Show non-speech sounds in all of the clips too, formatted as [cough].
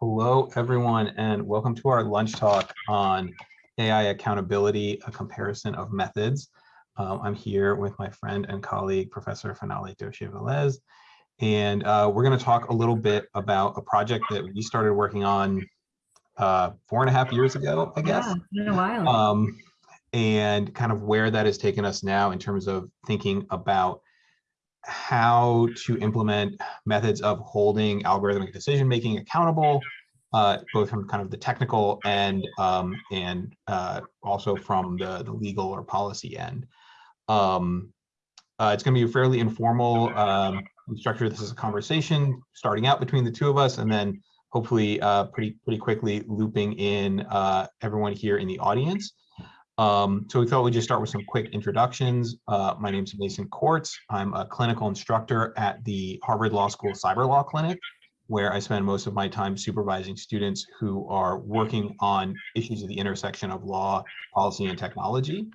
Hello, everyone, and welcome to our lunch talk on AI accountability, a comparison of methods. Um, I'm here with my friend and colleague, Professor Finale Doshi-Velez, and uh, we're going to talk a little bit about a project that we started working on uh, four and a half years ago, I guess. Yeah, it's been a while. Um, and kind of where that has taken us now in terms of thinking about how to implement methods of holding algorithmic decision making accountable, uh, both from kind of the technical and um, and uh, also from the, the legal or policy end. Um, uh, it's going to be a fairly informal. Um, structure this is a conversation starting out between the two of us and then hopefully uh, pretty pretty quickly looping in uh, everyone here in the audience. Um, so we thought we'd just start with some quick introductions. Uh, my name is Mason Kortz. I'm a clinical instructor at the Harvard Law School Cyber Law Clinic, where I spend most of my time supervising students who are working on issues of the intersection of law, policy, and technology.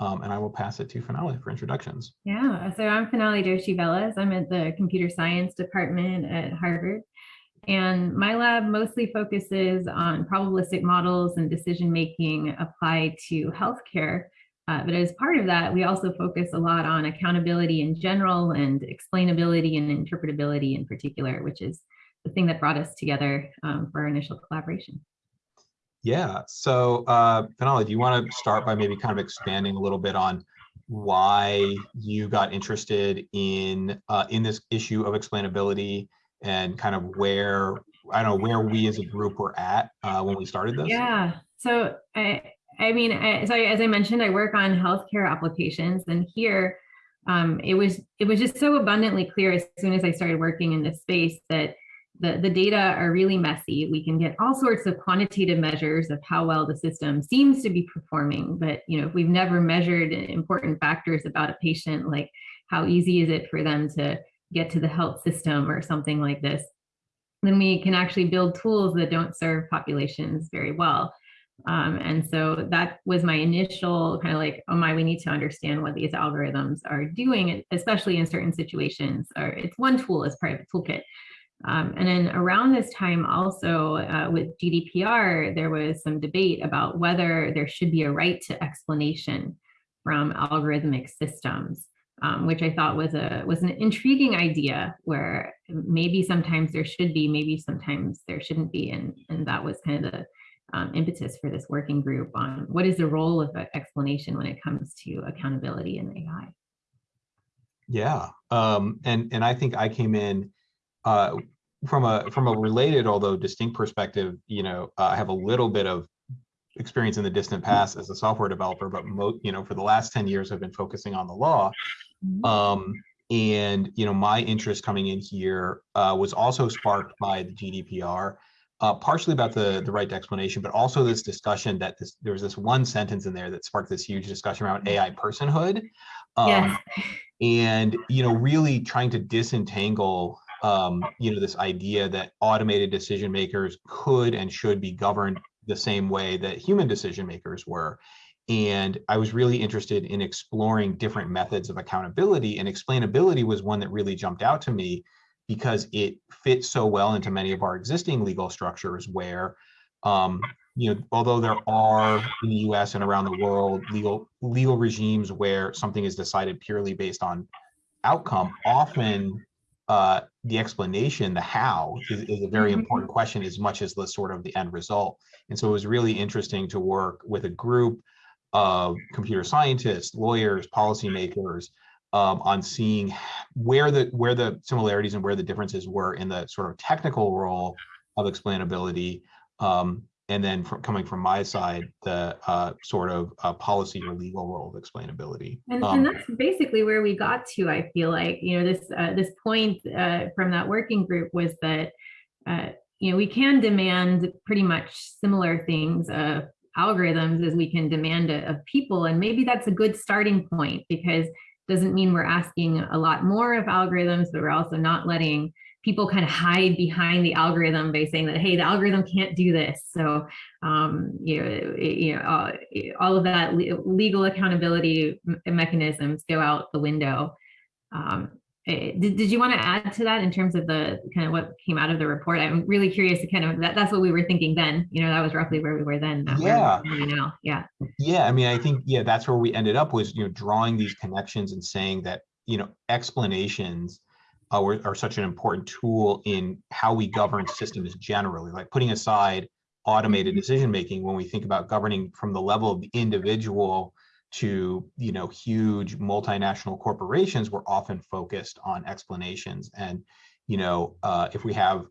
Um, and I will pass it to Finale for introductions. Yeah, so I'm Finale Doshi-Velez. I'm at the computer science department at Harvard. And my lab mostly focuses on probabilistic models and decision making applied to healthcare. Uh, but as part of that, we also focus a lot on accountability in general and explainability and interpretability in particular, which is the thing that brought us together um, for our initial collaboration. Yeah, so uh, do you want to start by maybe kind of expanding a little bit on why you got interested in uh, in this issue of explainability and kind of where I don't know where we as a group were at uh, when we started this. Yeah. So I I mean, I, so as I mentioned, I work on healthcare applications, and here um, it was it was just so abundantly clear as soon as I started working in this space that the, the data are really messy. We can get all sorts of quantitative measures of how well the system seems to be performing. But you know, if we've never measured important factors about a patient, like how easy is it for them to get to the health system or something like this, then we can actually build tools that don't serve populations very well. Um, and so that was my initial kind of like, oh my, we need to understand what these algorithms are doing, especially in certain situations, or it's one tool as part of toolkit. Um, and then around this time also uh, with GDPR, there was some debate about whether there should be a right to explanation from algorithmic systems um, which I thought was a was an intriguing idea where maybe sometimes there should be, maybe sometimes there shouldn't be. And, and that was kind of the um, impetus for this working group on what is the role of explanation when it comes to accountability in AI. Yeah, um, and and I think I came in uh, from a from a related although distinct perspective. You know, uh, I have a little bit of experience in the distant past as a software developer, but you know, for the last 10 years, I've been focusing on the law. Mm-hmm. Um, and you know, my interest coming in here uh, was also sparked by the GDPR, uh, partially about the the right to explanation, but also this discussion that this, there was this one sentence in there that sparked this huge discussion around mm-hmm. AI personhood. Um, yes. And you know, really trying to disentangle um, you know, this idea that automated decision makers could and should be governed the same way that human decision makers were. And I was really interested in exploring different methods of accountability and explainability was one that really jumped out to me because it fits so well into many of our existing legal structures where, um, you know, although there are in the US and around the world legal legal regimes where something is decided purely based on outcome, often uh, the explanation, the how, is, is a very mm -hmm. important question as much as the sort of the end result. And so it was really interesting to work with a group of computer scientists, lawyers, policymakers um, on seeing where the where the similarities and where the differences were in the sort of technical role of explainability. Um, and then from, coming from my side, the uh, sort of uh, policy or legal role of explainability. And, um, and, that's basically where we got to. I feel like you know this uh, this point uh, from that working group was that uh, you know, we can demand pretty much similar things of algorithms as we can demand it of people. And maybe that's a good starting point because doesn't mean we're asking a lot more of algorithms, but we're also not letting people kind of hide behind the algorithm by saying that, hey, the algorithm can't do this. So, um, you know, you know uh, all of that legal accountability mechanisms go out the window. Um, did, did you want to add to that in terms of the kind of what came out of the report? I'm really curious to kind of that that's what we were thinking then. You know, that was roughly where we were then. where Yeah. now. Yeah. Yeah, I mean, I think, yeah, that's where we ended up was, you know, drawing these connections and saying that, you know, explanations uh, were, are such an important tool in how we govern systems generally, like putting aside automated decision-making when we think about governing from the level of the individual to, you know, huge multinational corporations, we're often focused on explanations. And, you know, uh, if we have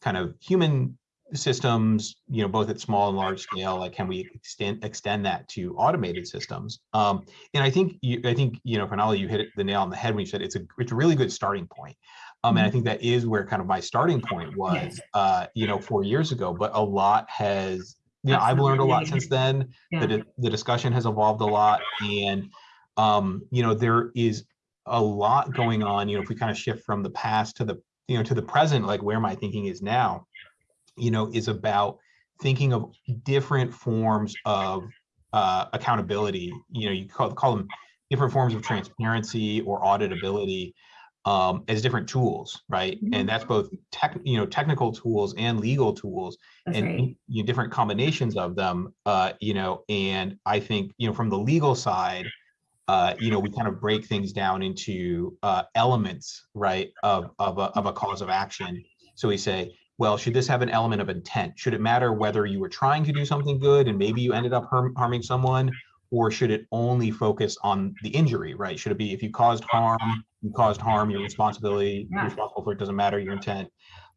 kind of human systems, you know, both at small and large scale, like can we extend extend that to automated systems? Um, and I think you, I think you know, Finale, you hit the nail on the head when you said it's a it's a really good starting point. Um, and I think that is where kind of my starting point was, uh, you know, four years ago. But a lot has, know, I've learned a lot since then. The Yeah. di- the discussion has evolved a lot, and um, you know, there is a lot going on. You know, if we kind of shift from the past to the you know to the present, like where my thinking is now you know, is about thinking of different forms of uh, accountability. You know, you call, call them different forms of transparency or auditability um, as different tools, right? Mhm. And that's both tech, you know, technical tools and legal tools, That's and right. you know, different combinations of them. Uh, you know, and I think you know from the legal side, uh, you know, we kind of break things down into uh, elements, right, of of a, of a cause of action. So we say, well, should this have an element of intent? Should it matter whether you were trying to do something good and maybe you ended up harm, harming someone, or should it only focus on the injury, right? Should it be if you caused harm, you caused harm, your responsibility, you're responsible for it, doesn't matter your intent.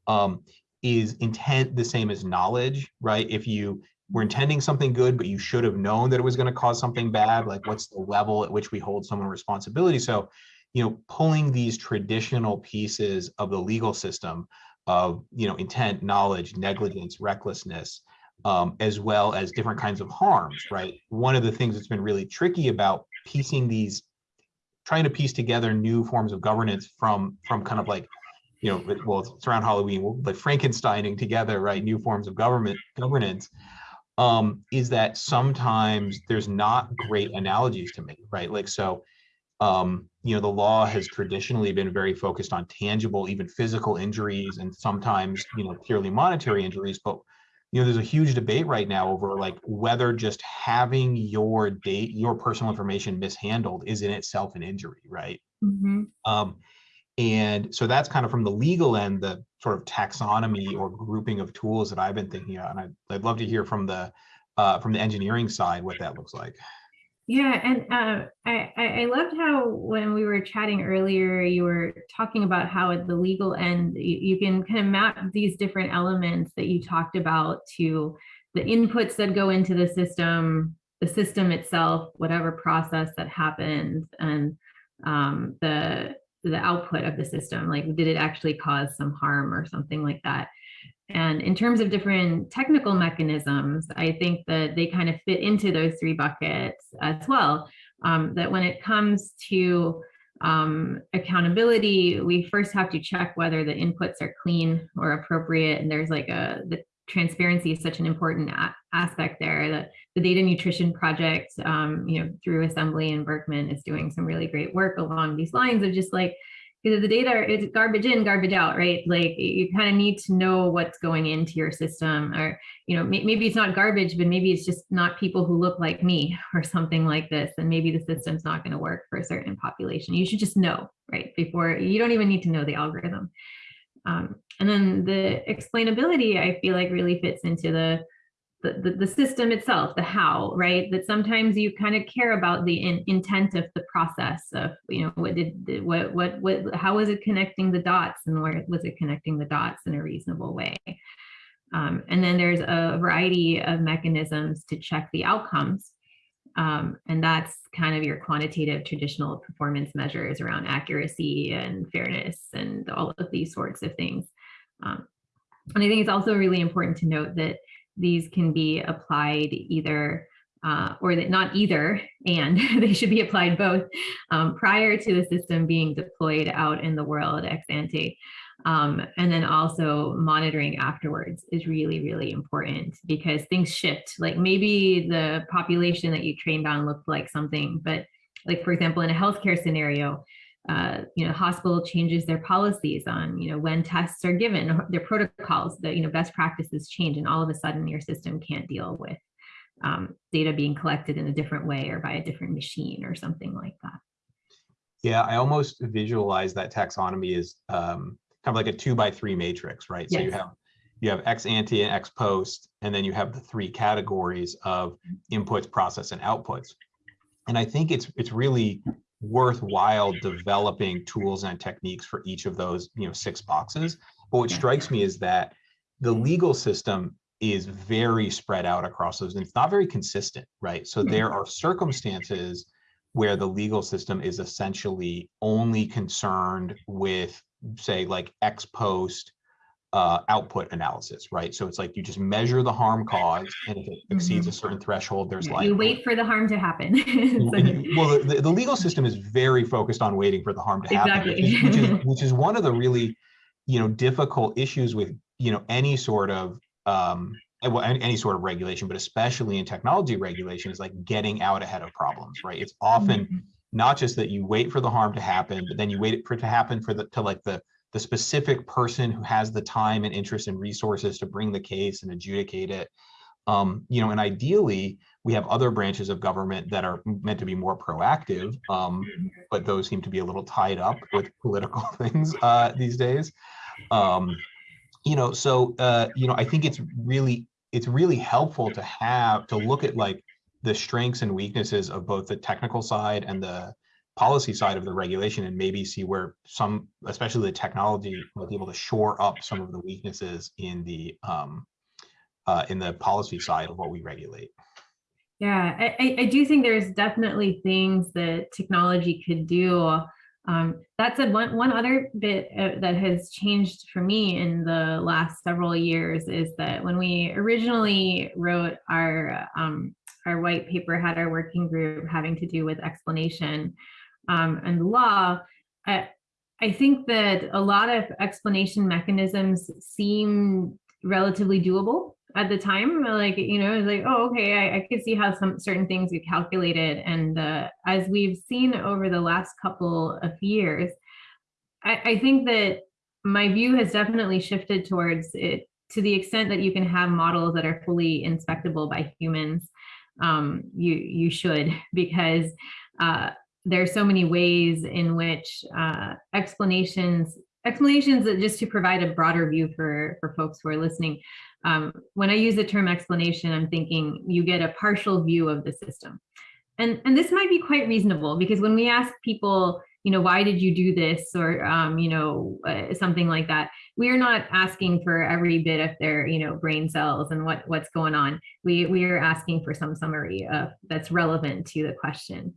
Um, is intent the same as knowledge, right? If you were intending something good, but you should have known that it was going to cause something bad, like what's the level at which we hold someone responsibility? So, you know, pulling these traditional pieces of the legal system of, you know, intent, knowledge, negligence, recklessness, um, as well as different kinds of harms, right? One of the things that's been really tricky about piecing these, trying to piece together new forms of governance from, from kind of like, you know, well, it's around Halloween, well, like Frankensteining together, right? New forms of government governance, um, is that sometimes there's not great analogies to make, right? Like, so, um, you know, the law has traditionally been very focused on tangible, even physical injuries and sometimes, you know, purely monetary injuries. But, you know, there's a huge debate right now over like whether just having your date, your personal information mishandled is in itself an injury, right? Mhm. Um, and so that's kind of from the legal end, the sort of taxonomy or grouping of tools that I've been thinking about. And I'd, I'd love to hear from the uh, from the engineering side what that looks like. Yeah, and uh, I, I loved how when we were chatting earlier, you were talking about how at the legal end, you, you can kind of map these different elements that you talked about to the inputs that go into the system, the system itself, whatever process that happens, and um, the the output of the system. Like, did it actually cause some harm or something like that? And in terms of different technical mechanisms, I think that they kind of fit into those three buckets as well. Um, that when it comes to um, accountability, we first have to check whether the inputs are clean or appropriate. And there's like a, the transparency is such an important aspect there that the data nutrition project, um, you know, through Assembly and Berkman is doing some really great work along these lines of just like, because the data is garbage in, garbage out, right? Like you kind of need to know what's going into your system or, you know, maybe it's not garbage, but maybe it's just not people who look like me [laughs] or something like this. And maybe the system's not going to work for a certain population. You should just know, right? Before you don't even need to know the algorithm. Um, and then the explainability, I feel like really fits into the the, the, system itself, the how, right? That sometimes you kind of care about the in, intent of the process of, you know, what did, did- what, what, what, how was it connecting the dots and where was it connecting the dots in a reasonable way? Um, and then there's a variety of mechanisms to check the outcomes. Um, and that's kind of your quantitative traditional performance measures around accuracy and fairness and all of these sorts of things. Um, and I think it's also really important to note that these can be applied either uh, or that not either and [laughs] they should be applied both um, prior to the system being deployed out in the world ex ante. Um, and then also monitoring afterwards is really, really important because things shift. Like maybe the population that you trained on looked like something, but like for example, in a healthcare scenario, uh, you know, hospital changes their policies on, you know, when tests are given, their protocols, the, you know, best practices change and all of a sudden your system can't deal with um, data being collected in a different way or by a different machine or something like that. Yeah, I almost visualize that taxonomy as um, kind of like a two by three matrix, right? So you have you have ex ante and ex post, and then you have the three categories of inputs, process, and outputs. And I think it's it's really worthwhile developing tools and techniques for each of those, you know, six boxes. But what strikes me is that the legal system is very spread out across those, and it's not very consistent, right? So hmm. there are circumstances where the legal system is essentially only concerned with, say, like ex post uh, output analysis, right? So it's like you just measure the harm caused, and if it exceeds a certain threshold, there's Yeah, like You wait for the harm to happen. [laughs] So- you- well, the, the legal system is very focused on waiting for the harm to happen, which is, which is [laughs] which is one of the really, you know, difficult issues with you know any sort of um, well, any, any sort of regulation, but especially in technology regulation, is like getting out ahead of problems, right? It's often Mhm. not just that you wait for the harm to happen, but then you wait for it to happen for the to like the the specific person who has the time and interest and resources to bring the case and adjudicate it. Um, you know, and ideally, we have other branches of government that are meant to be more proactive, um, but those seem to be a little tied up with political [laughs] things uh, these days. Um, you know, so uh, you know, I think it's really it's really helpful to have to look at like the strengths and weaknesses of both the technical side and the policy side of the regulation and maybe see where some especially the technology might be able to shore up some of the weaknesses in the um uh in the policy side of what we regulate Yeah, I, I- do think there's definitely things that technology could do. Um, that's a one, one other bit uh, that has changed for me in the last several years is that when we originally wrote our, um, our white paper had our working group having to do with explanation um, and law, I, I think that a lot of explanation mechanisms seem relatively doable at the time. Like you know it's like oh okay I, I could see how some certain things get calculated. And uh, as we've seen over the last couple of years I, I think that my view has definitely shifted towards it to the extent that you can have models that are fully inspectable by humans. Um, you you should [laughs] because uh, there's so many ways in which uh, explanations explanations that just to provide a broader view for for folks who are listening um, when I use the term explanation, I'm thinking you get a partial view of the system. And, and this might be quite reasonable because when we ask people, you know, why did you do this or, um, you know, uh, something like that, we are not asking for every bit of their, you know, brain cells and what, what's going on. We, we are asking for some summary of that's relevant to the question.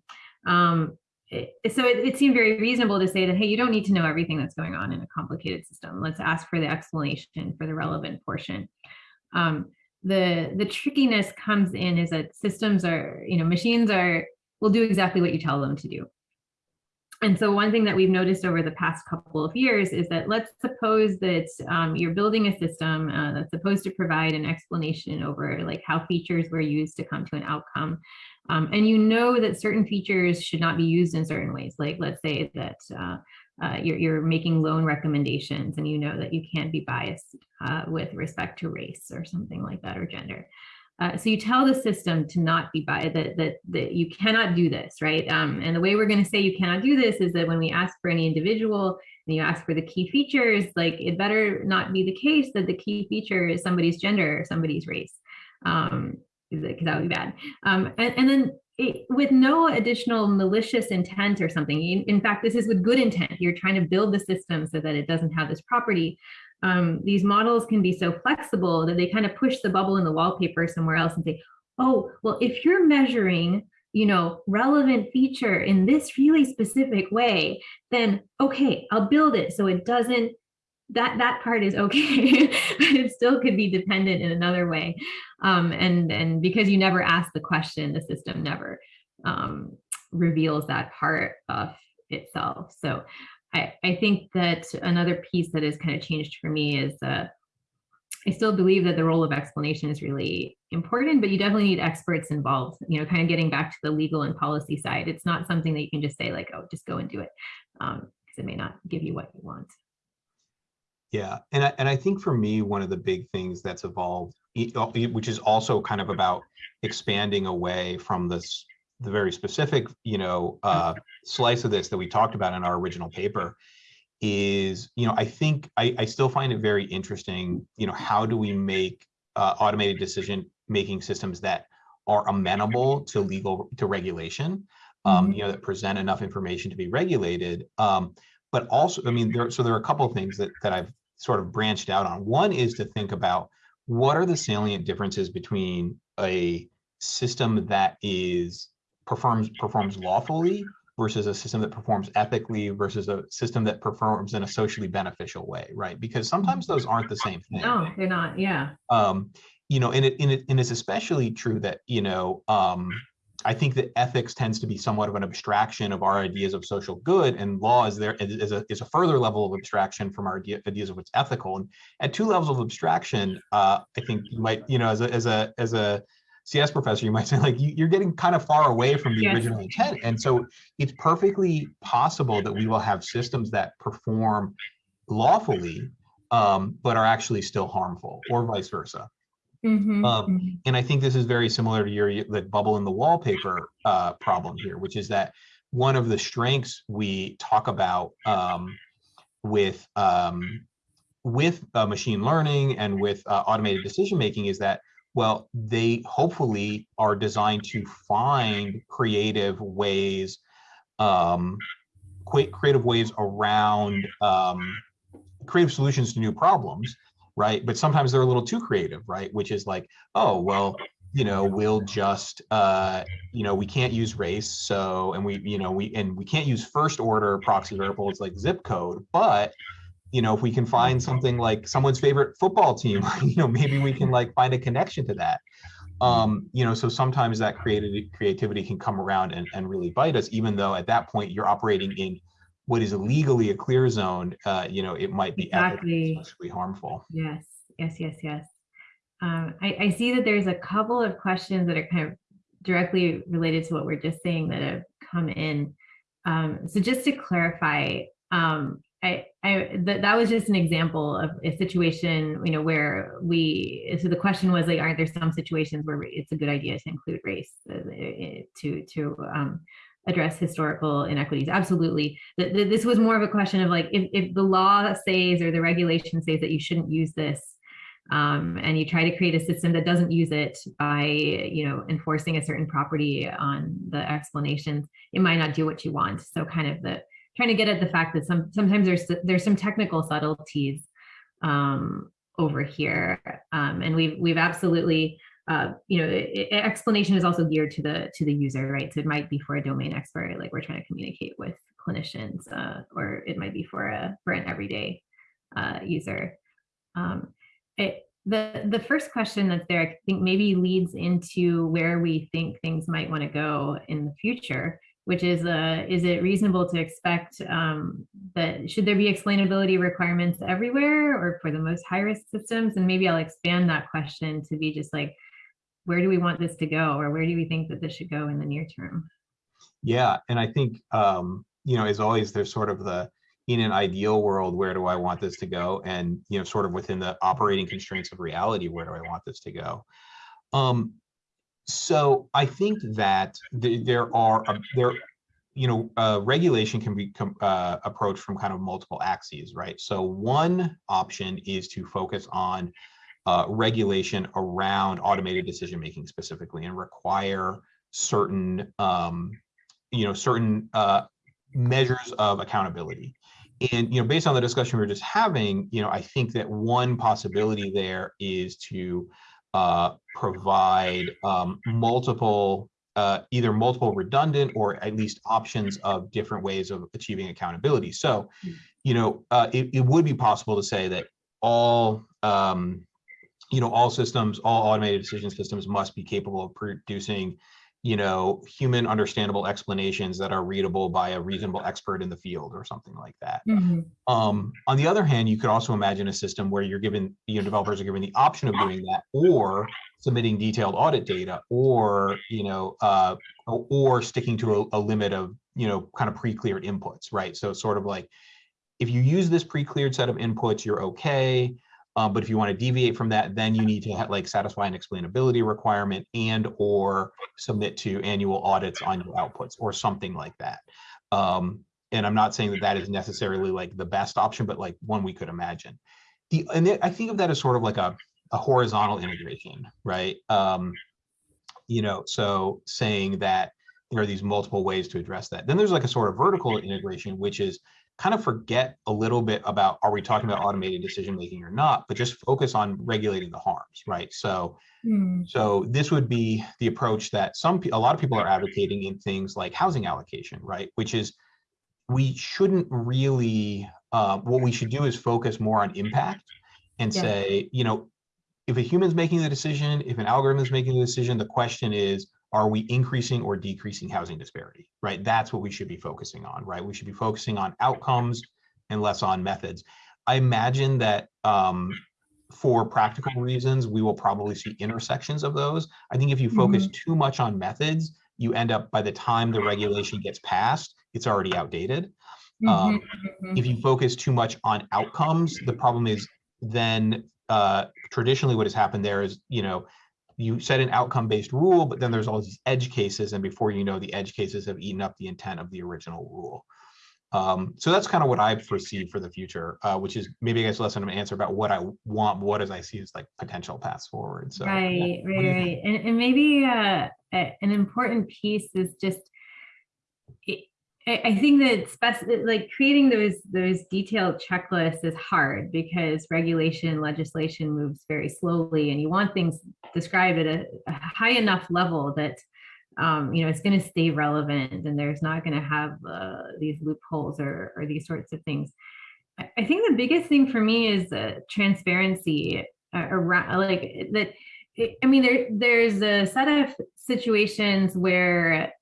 Um, it, so it, it seemed very reasonable to say that, hey, you don't need to know everything that's going on in a complicated system. Let's ask for the explanation for the relevant portion. Um, the the trickiness comes in is that systems are, you know, machines are will do exactly what you tell them to do. And so one thing that we've noticed over the past couple of years is that let's suppose that um, you're building a system uh, that's supposed to provide an explanation over like how features were used to come to an outcome. Um, and you know that certain features should not be used in certain ways. Like let's say that uh, uh, you're, you're making loan recommendations and you know that you can't be biased uh, with respect to race or something like that or gender. Uh, so you tell the system to not be biased, that, that, that you cannot do this, right? Um, and the way we're going to say you cannot do this is that when we ask for any individual and you ask for the key features, like it better not be the case that the key feature is somebody's gender or somebody's race, um, because that would be bad. Um, and, and then it, with no additional malicious intent or something. In, in, fact, this is with good intent. You're trying to build the system so that it doesn't have this property. Um, these models can be so flexible that they kind of push the bubble in the wallpaper somewhere else and say, oh, well, if you're measuring, you know, relevant feature in this really specific way, then okay, I'll build it so it doesn't that that part is okay [laughs] but it still could be dependent in another way. Um, and and because you never ask the question the system never um, reveals that part of itself. So I, I think that another piece that has kind of changed for me is uh, I still believe that the role of explanation is really important, but you definitely need experts involved, you know, kind of getting back to the legal and policy side. It's not something that you can just say like, oh, just go and do it. um, because it may not give you what you want. Yeah, and I, and I think for me, one of the big things that's evolved, which is also kind of about expanding away from this, the very specific, you know, uh, slice of this that we talked about in our original paper is, you know, I think I, I still find it very interesting, you know, how do we make uh, automated decision-making systems that are amenable to legal, to regulation? Um, Mhm. you know, that present enough information to be regulated. Um, but also, I mean, there, so there are a couple of things that, that I've sort of branched out on. One is to think about what are the salient differences between a system that is performs performs lawfully versus a system that performs ethically versus a system that performs in a socially beneficial way, right? Because sometimes those aren't the same thing No, they're not. Yeah. um, you know, and it, and it, and it's especially true that, you know, um, I think that ethics tends to be somewhat of an abstraction of our ideas of social good and law is there is is a, is a further level of abstraction from our idea, ideas of what's ethical. And at two levels of abstraction, uh, I think you might, you know, as a, as a, as a CS professor, you might say like, you, you're getting kind of far away from the Yes. original intent. And so it's perfectly possible that we will have systems that perform lawfully, um, but are actually still harmful or vice versa. Mhm, Um, mhm. And I think this is very similar to your the bubble in the wallpaper uh, problem here, which is that one of the strengths we talk about um, with um, with uh, machine learning and with uh, automated decision making is that well they hopefully are designed to find creative ways um, creative ways around um, creative solutions to new problems right? But sometimes they're a little too creative, right? Which is like, oh, well, you know, we'll just, uh, you know, we can't use race. So, and we, you know, we, and we can't use first order proxy variables like zip code, but, you know, if we can find something like someone's favorite football team, [laughs] you know, maybe we can like find a connection to that. Um, you know, so sometimes that creativity creativity can come around and, and really bite us, even though at that point you're operating in what is legally a clear zone, uh, you know, it might be Exactly. socially harmful. Yes, yes, yes, yes. Um, I, I see that there's a couple of questions that are kind of directly related to what we're just saying that have come in. Um, so just to clarify, um, I, I that that was just an example of a situation, you know, where we. So the question was like, aren't there some situations where it's a good idea to include race uh, uh, to to um, address historical inequities? Absolutely. Th- th- This was more of a question of like, if if the law says or the regulation says that you shouldn't use this, um, and you try to create a system that doesn't use it by you know enforcing a certain property on the explanations it might not do what you want so kind of the trying to get at the fact that some sometimes there's there's some technical subtleties um, over here. Um, and we've we've absolutely uh, you know explanation is also geared to the to the user right? So it might be for a domain expert like we're trying to communicate with clinicians uh, or it might be for a for an everyday uh, user. Um, it, the the first question that's there, I think maybe leads into where we think things might want to go in the future, which is uh, is it reasonable to expect um, that should there be explainability requirements everywhere or for the most high risk systems? And maybe I'll expand that question to be just like, where do we want this to go, or where do we think that this should go in the near term? Yeah, and I think um, you know, as always, there's sort of the in an ideal world, where do I want this to go? And you know, sort of within the operating constraints of reality, where do I want this to go? Um, so I think that th- there are uh, there, you know, uh, regulation can be uh, approached from kind of multiple axes, right? So one option is to focus on uh, regulation around automated decision making specifically, and require certain um, you know certain uh, measures of accountability and you know based on the discussion we were just having you know i think that one possibility there is to uh, provide um, multiple uh, either multiple redundant or at least options of different ways of achieving accountability. So you know uh, it, it would be possible to say that all um, you know all systems all automated decision systems must be capable of producing you know, human understandable explanations that are readable by a reasonable expert in the field or something like that. Mhm. Um, on the other hand, you could also imagine a system where you're given, you know, developers are given the option of doing that or submitting detailed audit data or, you know, uh, or, or sticking to a, a limit of, you know, kind of pre-cleared inputs, right? So sort of like, if you use this pre-cleared set of inputs, you're okay. Uh, but if you want to deviate from that, then you need to like satisfy an explainability requirement and or submit to annual audits on your outputs or something like that. Um, and I'm not saying that that is necessarily like the best option, but like one we could imagine. The and I think of that as sort of like a, a horizontal integration, right? Um, you know, so saying that there are these multiple ways to address that. Then there's like a sort of vertical integration, which is kind of forget a little bit about are we talking about automated decision making or not, but just focus on regulating the harms, right? So Mm. so this would be the approach that some, a lot of people are advocating in things like housing allocation, right? Which is, we shouldn't really, uh, what we should do is focus more on impact and Yeah. say, you know, if a human's making the decision, if an algorithm is making the decision, the question is, are we increasing or decreasing housing disparity, right? That's what we should be focusing on, right? We should be focusing on outcomes and less on methods. I imagine that um, for practical reasons, we will probably see intersections of those. I think if you focus too much on methods, you end up by the time the regulation gets passed, it's already outdated. Um, Mhm, mhm. If you focus too much on outcomes, the problem is then uh, traditionally what has happened there is, you know, you set an outcome-based rule, but then there's all these edge cases, and before you know, the edge cases have eaten up the intent of the original rule. Um, so that's kind of what I foresee for the future, uh, which is maybe I guess less of an answer about what I want, what as I see as like potential paths forward. So yeah. Right, What right, do you think? right. And, and maybe uh, an important piece is just, I, think that like creating those, those detailed checklists is hard because regulation legislation moves very slowly and you want things described at a, a high enough level that um, you know, it's going to stay relevant and there's not going to have uh, these loopholes or, or these sorts of things. I think the biggest thing for me is uh, transparency around like that. I mean, there there's a set of situations where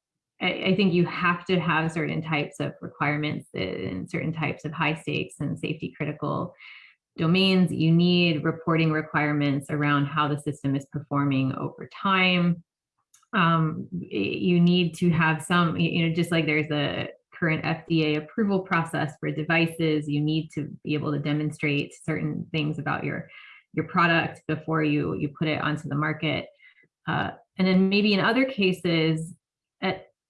I, think you have to have certain types of requirements and certain types of high stakes and safety critical domains. You need reporting requirements around how the system is performing over time. Um, you need to have some, you know, just like there's a current FDA approval process for devices, you need to be able to demonstrate certain things about your your product before you you put it onto the market. Uh, and then maybe in other cases,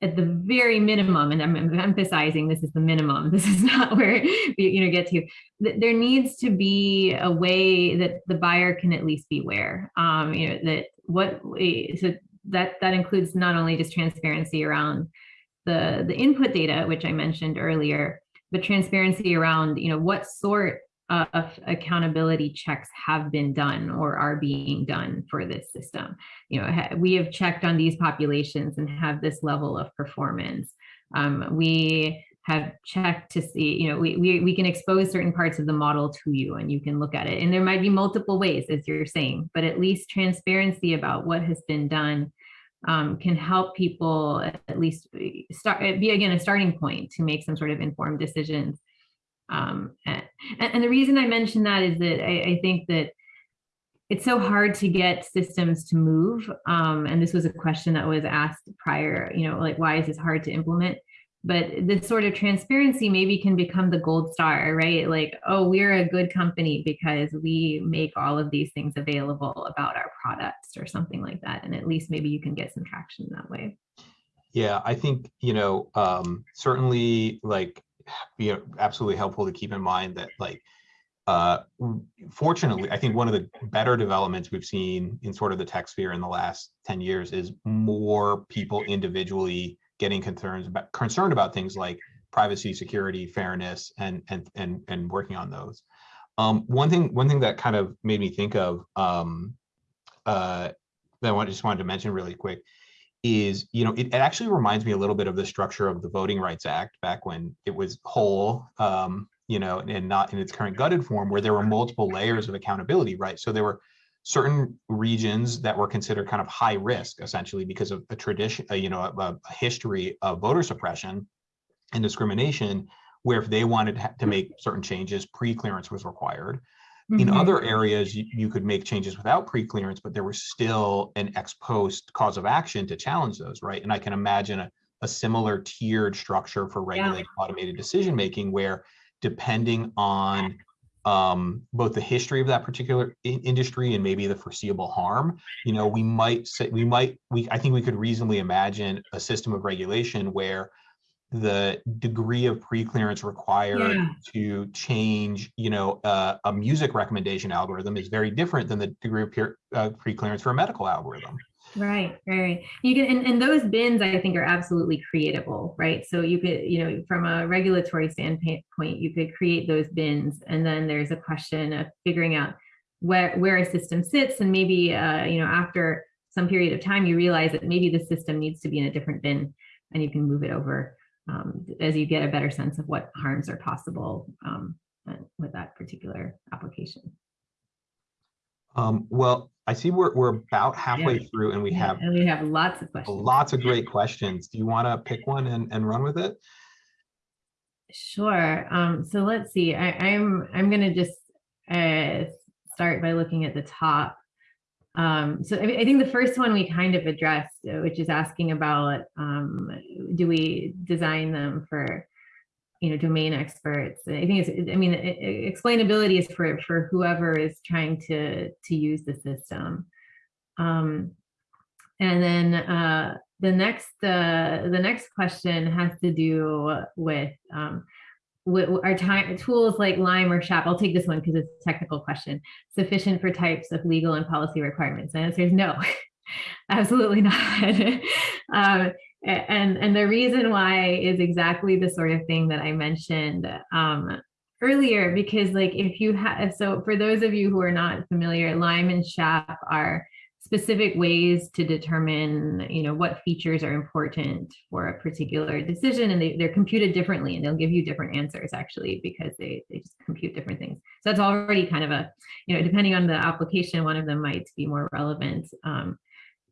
at the very minimum, and I'm em- emphasizing this is the minimum. [laughs] This is not where you, you know get to. th- There needs to be a way that the buyer can at least be aware. Um, you know that what we- so that that includes not only just transparency around the the input data, which I mentioned earlier, but transparency around you know what sort of accountability checks have been done or are being done for this system. You know, we have checked on these populations and have this level of performance. Um, we have checked to see, you know, we, we, we can expose certain parts of the model to you and you can look at it. And there might be multiple ways, as you're saying, but at least transparency about what has been done um, can help people at least start be again a starting point to make some sort of informed decisions. Um, and, and the reason I mention that is that I, I think that it's so hard to get systems to move. Um, and this was a question that was asked prior, you know, like why is this hard to implement? But this sort of transparency maybe can become the gold star, right? Like, oh, we're a good company because we make all of these things available about our products or something like that. And at least maybe you can get some traction that way. Yeah, I think, you know, um, certainly like, know, absolutely helpful to keep in mind that like, uh, fortunately, I think one of the better developments we've seen in sort of the tech sphere in the last 10 years is more people individually getting concerns about concerned about things like privacy, security, fairness, and and and and working on those. Um, one thing, one thing that kind of made me think of um, uh, that I just wanted to mention really quick is, you know, it, it actually reminds me a little bit of the structure of the Voting Rights Act back when it was whole, um, you know, and not in its current gutted form, where there were multiple layers of accountability, right? So there were certain regions that were considered kind of high risk, essentially because of a tradition, uh, you know, a, a history of voter suppression and discrimination, where if they wanted to to make certain changes, pre-clearance was required. In Mhm. other areas, you, you could make changes without pre-clearance, but there was still an ex post cause of action to challenge those, right? And I can imagine a, a similar tiered structure for regulated automated decision making where depending on um, both the history of that particular in- industry and maybe the foreseeable harm, you know, we might say, we might, we, I think we could reasonably imagine a system of regulation where the degree of pre-clearance required Yeah. to change, you know, uh, a music recommendation algorithm is very different than the degree of peer, uh, pre-clearance for a medical algorithm. Right, right. You can, and, and those bins, I think, are absolutely creatable, right? So you could, you know, from a regulatory standpoint, you could create those bins, and then there's a question of figuring out where where a system sits, and maybe, uh, you know, after some period of time, you realize that maybe the system needs to be in a different bin, and you can move it over um, as you get a better sense of what harms are possible um, uh, with that particular application. Um, well, I see we're, we're about halfway through and we Yeah, have and we have lots of questions. lots of great questions. Do you want to pick one and, and run with it? Sure. Um, so let's see. I, I'm I'm gonna just uh, start by looking at the top. Um, so I, I think the first one we kind of addressed, uh, which is asking about um, do we design them for you know domain experts? I think it's I mean explainability is for for whoever is trying to to use the system. Um, and then uh, the next uh, the next question has to do with um, our time tools like Lime or SHAP. I'll take this one because it's a technical question. Sufficient for types of legal and policy requirements. The answer is no, [laughs] absolutely not. [laughs] um, and and the reason why is exactly the sort of thing that I mentioned um, earlier. Because like if you have so for those of you who are not familiar, Lime and SHAP are specific ways to determine you know what features are important for a particular decision and they, they're computed differently and they'll give you different answers actually because they, they just compute different things. So that's already kind of a you know depending on the application one of them might be more relevant um,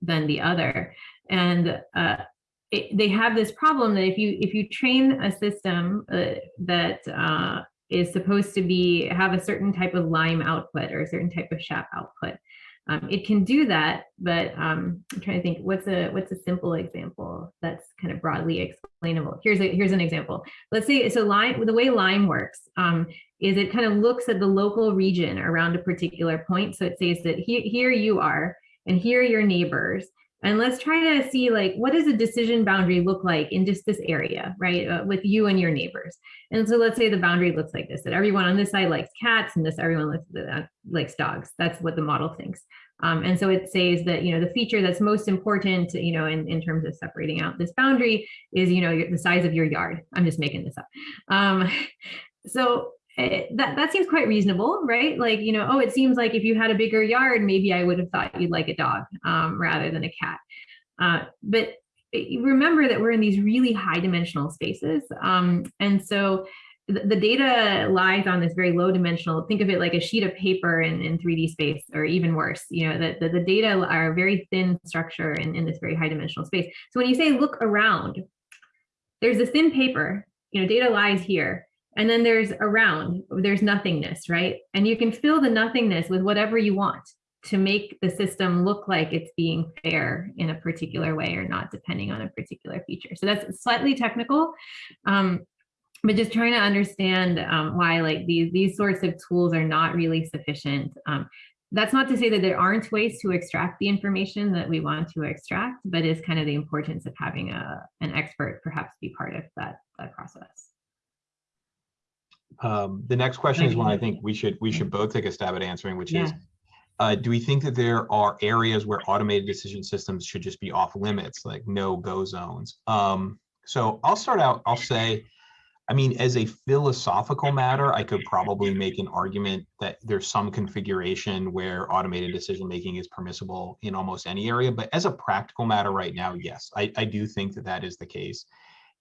than the other. And uh, it, they have this problem that if you if you train a system uh, that uh, is supposed to be have a certain type of lime output or a certain type of SHAP output um, it can do that, but um, I'm trying to think what's a what's a simple example that's kind of broadly explainable. Here's a here's an example. Let's say so Lime the way Lime works um, is it kind of looks at the local region around a particular point. So it says that here here you are and here are your neighbors. And let's try to see like what does a decision boundary look like in just this area, right? Uh, with you and your neighbors. And so let's say the boundary looks like this: that everyone on this side likes cats, and this everyone likes, uh, likes dogs. That's what the model thinks. Um, and so it says that you know the feature that's most important, you know, in, in terms of separating out this boundary is you know the size of your yard. I'm just making this up. Um, [laughs] so eh, that that seems quite reasonable, right? Like you know, oh, it seems like if you had a bigger yard, maybe I would have thought you'd like a dog um, rather than a cat. Uh, but eh, remember that we're in these really high dimensional spaces, um, and so the data lies on this very low dimensional think of it like a sheet of paper in, in 3d space or even worse you know that the, the data are a very thin structure in, in this very high dimensional space so when you say look around there's a thin paper you know data lies here and then there's around there's nothingness right and you can fill the nothingness with whatever you want to make the system look like it's being fair in a particular way or not depending on a particular feature so that's slightly technical um, but just trying to understand um, why like these these sorts of tools are not really sufficient. Um, that's not to say that there aren't ways to extract the information that we want to extract, but is kind of the importance of having a an expert perhaps be part of that that process. Um, the next question is one I think we should, we should both take a stab at answering, which is, uh, do we think that there are areas where automated decision systems should just be off limits, like no go zones? Um, so I'll start out, I'll say, I mean, as a philosophical matter, I could probably make an argument that there's some configuration where automated decision making is permissible in almost any area. But as a practical matter right now, yes, I, I do think that that is the case.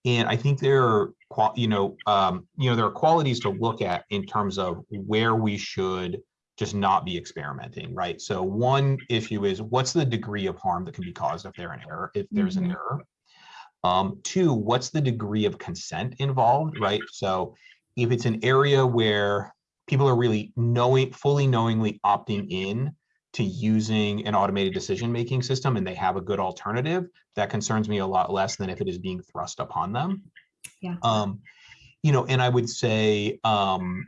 And I think there are, you know, um, you know, there are qualities to look at in terms of where we should just not be experimenting, right? So one issue is what's the degree of harm that can be caused if there an error, if there's an Mhm. error. Um, two, what's the degree of consent involved, right? So if it's an area where people are really knowing, fully knowingly opting in to using an automated decision-making system and they have a good alternative, that concerns me a lot less than if it is being thrust upon them. Yeah. Um, you know, and I would say, um,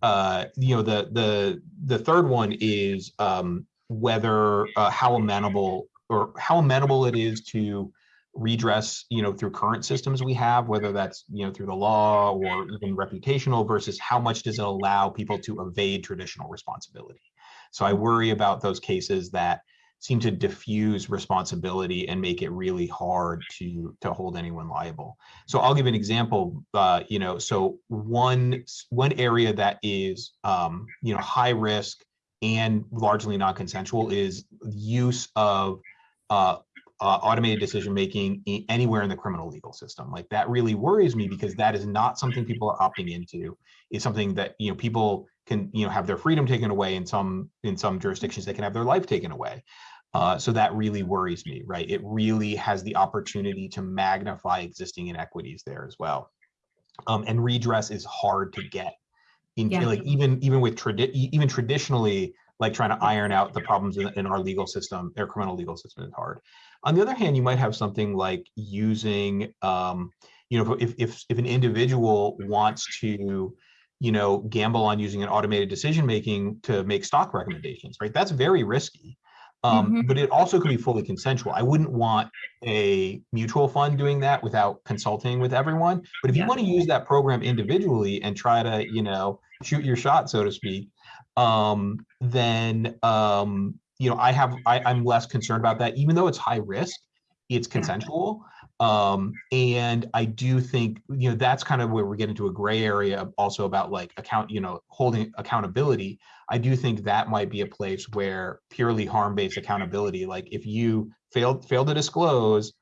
uh, you know, the the the third one is um, whether uh, how amenable or how amenable it is to redress, you know, through current systems we have, whether that's you know through the law or even reputational, versus how much does it allow people to evade traditional responsibility. So I worry about those cases that seem to diffuse responsibility and make it really hard to to hold anyone liable. So I'll give an example. Uh, you know, so one one area that is um, you know high risk and largely non-consensual is use of uh, uh, automated decision making anywhere in the criminal legal system. Like that really worries me because that is not something people are opting into. It's something that you know people can you know have their freedom taken away in some in some jurisdictions. They can have their life taken away. Uh, so that really worries me, right? It really has the opportunity to magnify existing inequities there as well. Um, and redress is hard to get. In, Yeah. like even even with tradi- even traditionally, like trying to iron out the problems in, in our legal system, our criminal legal system is hard. On the other hand, you might have something like using, um, you know, if if if an individual wants to, you know, gamble on using an automated decision making to make stock recommendations, right? That's very risky. Um, Mhm. But it also could be fully consensual. I wouldn't want a mutual fund doing that without consulting with everyone. But if you want to use that program individually and try to, you know, shoot your shot, so to speak, um, then um, you know, I have I, I'm less concerned about that, even though it's high risk, it's Yeah. Um, and I do think, you know, that's kind of where we get into a gray area also about like account, you know, holding accountability. I do think that might be a place where purely harm-based accountability, like if you failed fail to disclose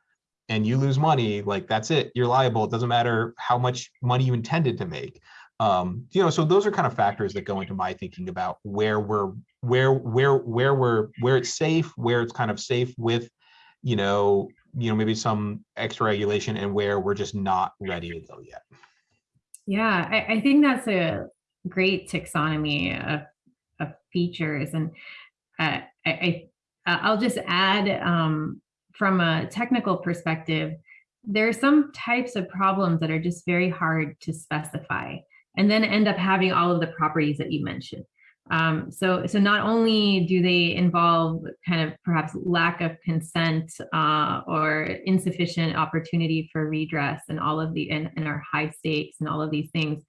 and you lose money, like that's it, you're liable. It doesn't matter how much money you intended to make. Um, you know, so those are kind of factors that go into my thinking about where we're where where where we're where it's safe, where it's kind of safe with, you know, you know, maybe some extra regulation and where we're just not ready to go yet. Yeah, I, I think that's a great taxonomy of, of features. And uh, I, I, I'll just add um, from a technical perspective, there are some types of problems that are just very hard to specify and then end up having all of the properties that you mentioned. Um, so, so not only do they involve kind of perhaps lack of consent uh, or insufficient opportunity for redress and all of the and, and are high stakes and all of these things,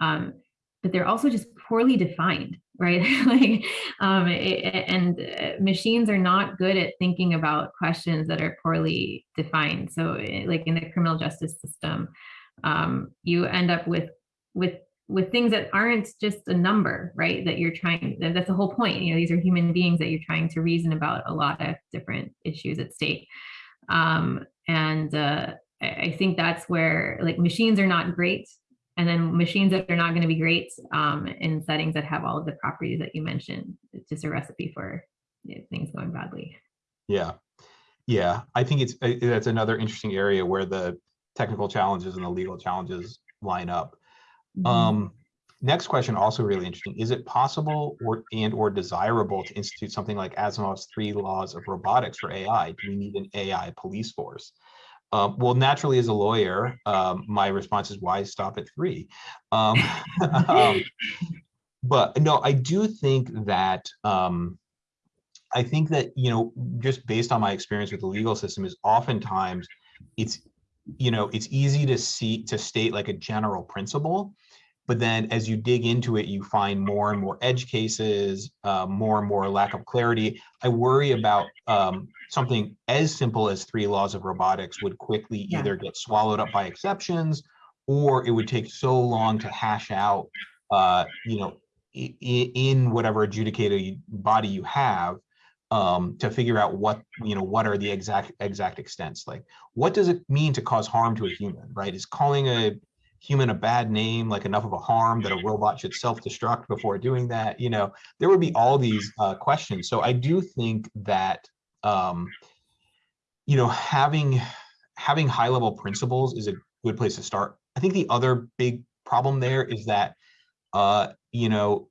um, but they're also just poorly defined, right? [laughs] like, um, it, and uh, machines are not good at thinking about questions that are poorly defined. So, eh, like in the criminal justice system, um, you end up with with with things that aren't just a number, right? That you're trying, that's the whole point. You know, these are human beings that you're trying to reason about a lot of different issues at stake. Um, and uh, I think that's where like machines are not great. And then machines that are not going to be great um, in settings that have all of the properties that you mentioned. It's just a recipe for you know, things going badly. Yeah, yeah. I think it's that's another interesting area where the technical challenges and the legal challenges line up. Mhm. Um, next question, also really interesting. Is it possible or and or desirable to institute something like Asimov's three laws of robotics for AI? Do we need an AI police force? Um, well, naturally, as a lawyer, um, my response is why stop at three? Um, [laughs] um, but no, I do think that um, I think that you know, just based on my experience with the legal system, is oftentimes it's you know it's easy to see to state like a general principle but then as you dig into it you find more and more edge cases uh, more and more lack of clarity i worry about um, something as simple as three laws of robotics would quickly Yeah. either get swallowed up by exceptions or it would take so long to hash out uh, you know in whatever adjudicated body you have um, to figure out what you know what are the exact exact extents like what does it mean to cause harm to a human right is calling a human a bad name, like enough of a harm that a robot should self-destruct before doing that? You know, there would be all these uh, questions. So I do think that, um, you know, having having high level principles is a good place to start. I think the other big problem there is that, uh, you know,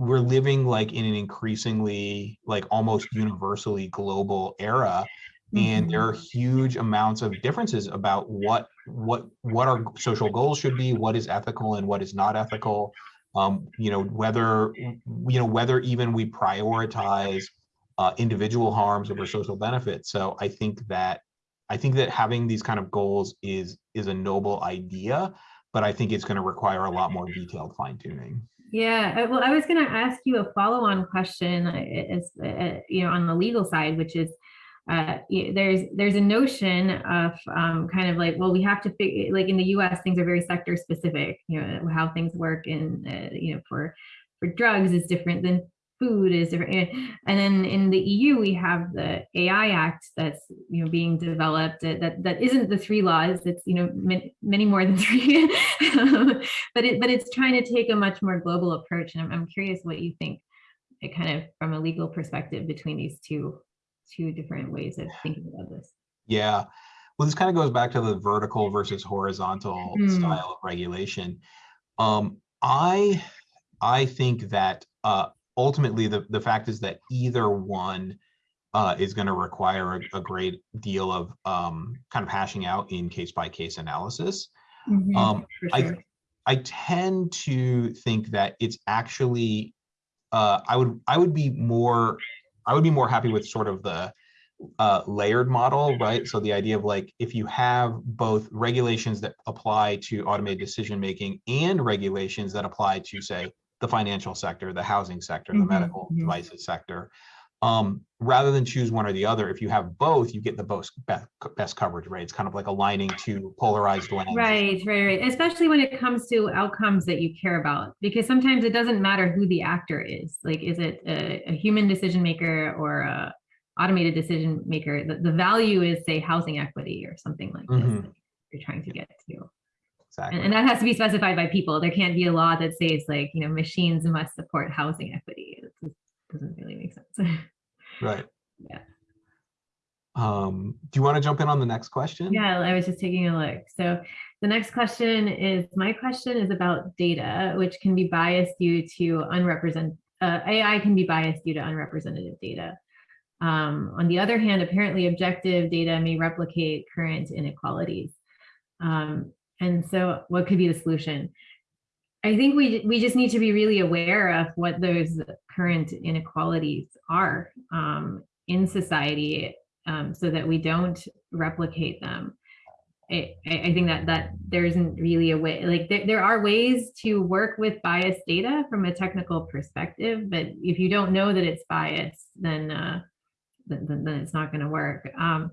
we're living like in an increasingly like almost universally global era and there Mhm. are huge amounts of differences about what what what our social goals should be what is ethical and what is not ethical. Um you know whether you know whether even we prioritize uh, individual harms over social benefits. So i think that i think that having these kind of goals is is a noble idea but i think it's going to require a lot more detailed fine tuning Yeah, well, I was going to ask you a follow-on question, uh, uh, you know, on the legal side, which is, uh, there's there's a notion of um, kind of like, well, we have to figure, like in the U.S., things are very sector specific. You know, how things work in, uh, you know, for for drugs is different than food is different. eh, And then in the EU, we have the AI Act that's you know being developed uh, that that isn't the three laws. It's you know many, many more than [laughs] three. but it but it's trying to take a much more global approach and I'm, I'm curious what you think it kind of from a legal perspective between these two two different ways of thinking about this Yeah. Well, this kind of goes back to the vertical versus horizontal Hmm. style of regulation. Um, I I think that uh, ultimately the, the fact is that either one uh, is going to require a, a great deal of um, kind of hashing out in case by case analysis. Um, for I- I tend to think that it's actually uh, I would I would be more I would be more happy with sort of the uh, layered model, right? So the idea of like if you have both regulations that apply to automated decision making and regulations that apply to say the financial sector, the housing sector, the Mhm, medical mhm. devices sector, um, rather than choose one or the other, if you have both, you get the most best, best coverage, right? It's kind of like aligning two polarized lenses. right right right especially when it comes to outcomes that you care about because sometimes it doesn't matter who the actor is like is it a, a human decision maker or a automated decision maker the, the value is say housing equity or something like this Mhm. that you're trying to get to Exactly. And, that has to be specified by people. There can't be a law that says like, you know, machines must support housing equity. It doesn't really make sense. [laughs] Right. Yeah. Um, do you want to jump in on the next question? yeah, I was just taking a look. So the next question is, my question is about data, which can be biased due to unrepresented, uh, AI can be biased due to unrepresentative data. Um, on the other hand, apparently objective data may replicate current inequalities. Um, and so what could be the solution? I think we we just need to be really aware of what those current inequalities are um, in society, um, so that we don't replicate them. I, I think that that there isn't really a way like there, there are ways to work with biased data from a technical perspective, but if you don't know that it's biased, then uh, then, then it's not going to work. Um,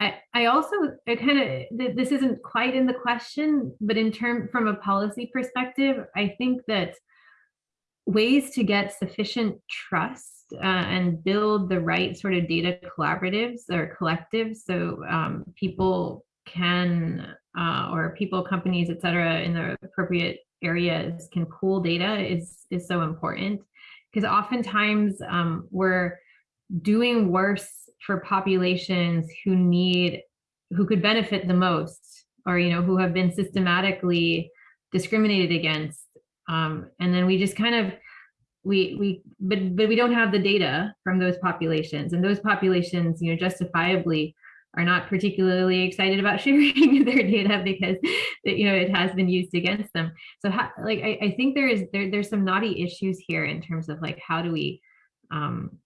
I, also I kind of this isn't quite in the question, but in term from a policy perspective, I think that ways to get sufficient trust uh, and build the right sort of data collaboratives or collectives so um, people can uh, or people companies et cetera in the appropriate areas can pool data is is so important. Because oftentimes um, we're doing worse for populations who need who could benefit the most or you know who have been systematically discriminated against. Um, and then we just kind of we we but but we don't have the data from those populations. And those populations you know justifiably are not particularly excited about [laughs] sharing their data because you know it has been used against them. So how, like I, I think there is there, there's some naughty issues here in terms of like how do we um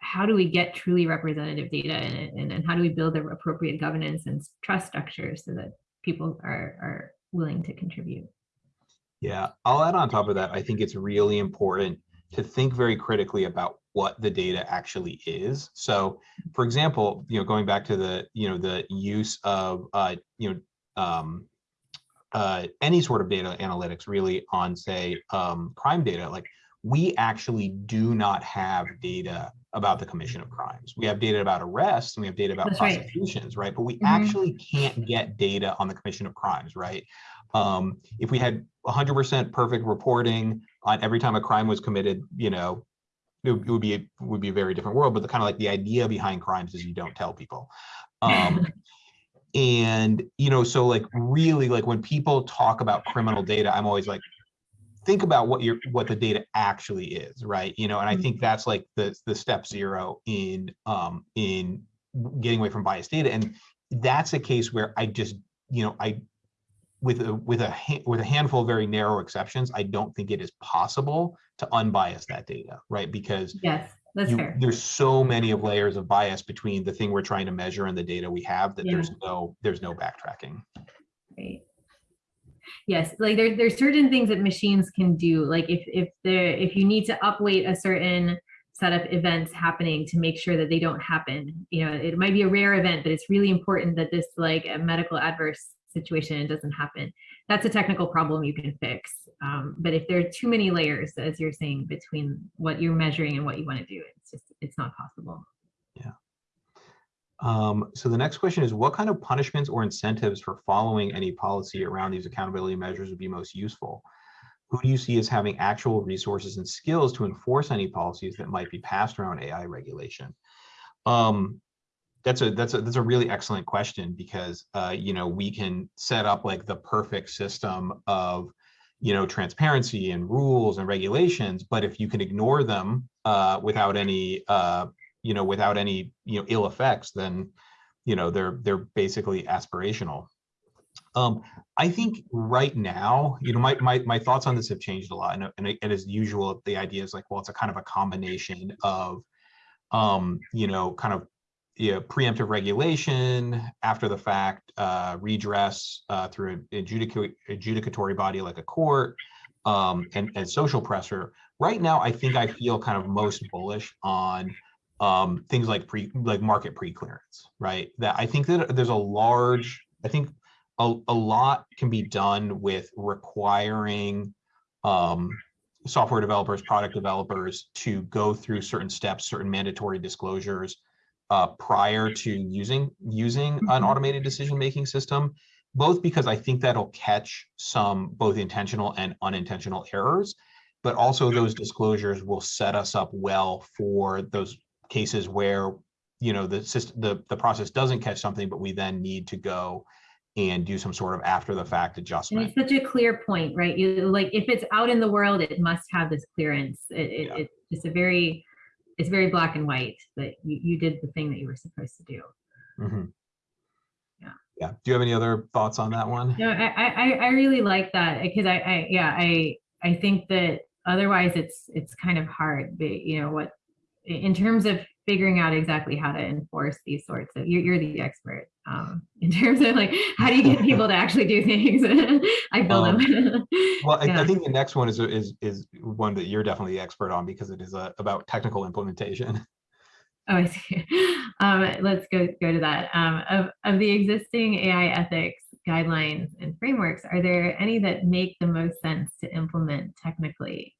how do we get truly representative data and, and, and how do we build the appropriate governance and trust structures so that people are are willing to contribute Yeah, I'll add on top of that. I think it's really important to think very critically about what the data actually is. So, for example, you know, going back to the, you know, the use of, uh, you know, um, uh, any sort of data analytics really on, say, um, crime data, like we actually do not have data about the commission of crimes. We have data about arrests and we have data about That's prosecutions, right? But we Mhm. actually can't get data on the commission of crimes, right? Um, if we had 100% perfect reporting on every time a crime was committed, you know, it would it would be a, would be a very different world. But the kind of like the idea behind crimes is you don't tell people. Um, [laughs] and you know, so like really, like when people talk about criminal data, I'm always like, think about what your what the data actually is, right? You know, and I think that's like the the step zero in um in getting away from biased data, and that's a case where I just you know I with a with a with a handful of very narrow exceptions, I don't think it is possible to unbias that data, right? Because Yes, that's you, fair. there's so many of layers of bias between the thing we're trying to measure and the data we have that Yeah. there's no there's no backtracking. Right. Yes, like there, there's certain things that machines can do. Like if if there if you need to upweight a certain set of events happening to make sure that they don't happen. You know, it might be a rare event, but it's really important that this like a medical adverse situation doesn't happen. That's a technical problem you can fix. Um, but if there are too many layers, as you're saying, between what you're measuring and what you want to do, it's just it's not possible. Um, so the next question is, what kind of punishments or incentives for following any policy around these accountability measures would be most useful? Who do you see as having actual resources and skills to enforce any policies that might be passed around AI regulation? Um, that's a that's a that's a really excellent question because uh, you know we can set up like the perfect system of you know transparency and rules and regulations, but if you can ignore them uh, without any uh, you know without any you know ill effects, then you know they're they're basically aspirational. Um, I think right now, you know, my, my, my thoughts on this have changed a lot. And, and, and as usual, the idea is like, well, it's a kind of a combination of, um, you know, kind of you know, preemptive regulation after the fact, uh, redress uh, through an adjudic adjudicatory body like a court, um, and, and social pressure. Right now, I think I feel kind of most bullish on um, things like pre like market pre-clearance, right? That I think that there's a large, I think a, a lot can be done with requiring um, software developers, product developers to go through certain steps, certain mandatory disclosures uh, prior to using using an Mhm. automated decision-making system, both because I think that'll catch some both intentional and unintentional errors, but also those disclosures will set us up well for those cases where you know the system the, the process doesn't catch something, but we then need to go and do some sort of after the fact adjustment. And it's such a clear point, right? You like if it's out in the world, it must have this clearance. It, it, Yeah. It's just a very, it's very black and white that you, you did the thing that you were supposed to do. Mm -hmm. Yeah. Yeah. Do you have any other thoughts on that one? No, I, I, I- I really like that because I, I, yeah, I, I think that otherwise it's, it's kind of hard, but you know, what, in terms of figuring out exactly how to enforce these sorts of, you're, you're the expert. Um, [laughs] in terms of like, how do you get people to actually do things? [laughs] I build Um, them. [laughs] Well, I, Yeah. I think the next one is is is one that you're definitely the expert on because it is uh, about technical implementation. Oh, I see. Um, let's go go to that. Um, of of the existing AI ethics guidelines and frameworks, are there any that make the most sense to implement technically?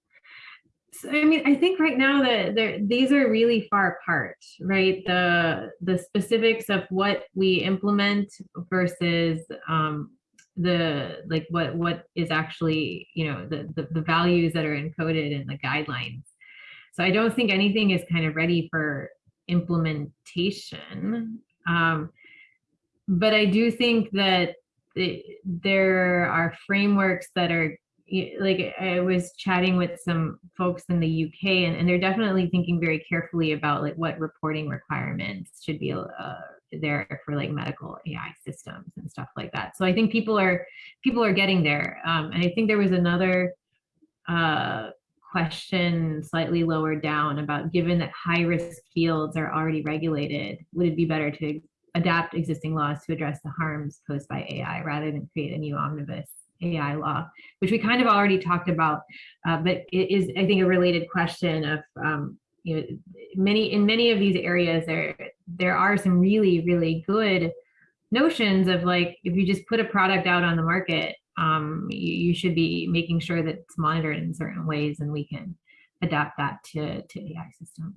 So, I mean, I think right now that these are really far apart, right? The the specifics of what we implement versus um, the like what what is actually you know the, the the values that are encoded in the guidelines. So I don't think anything is kind of ready for implementation. Um, but I do think that the, there are frameworks that are like I was chatting with some folks in the UK and, and they're definitely thinking very carefully about like what reporting requirements should be uh, there for like medical AI systems and stuff like that. So I think people are people are getting there. Um, and I think there was another uh, question slightly lower down about given that high risk fields are already regulated, would it be better to adapt existing laws to address the harms posed by AI rather than create a new omnibus AI law, which we kind of already talked about, uh, but it is, I think, a related question of, um, you know, many in many of these areas there there are some really really good notions of like if you just put a product out on the market um, you, you should be making sure that it's monitored in certain ways and we can adapt that to, to AI systems.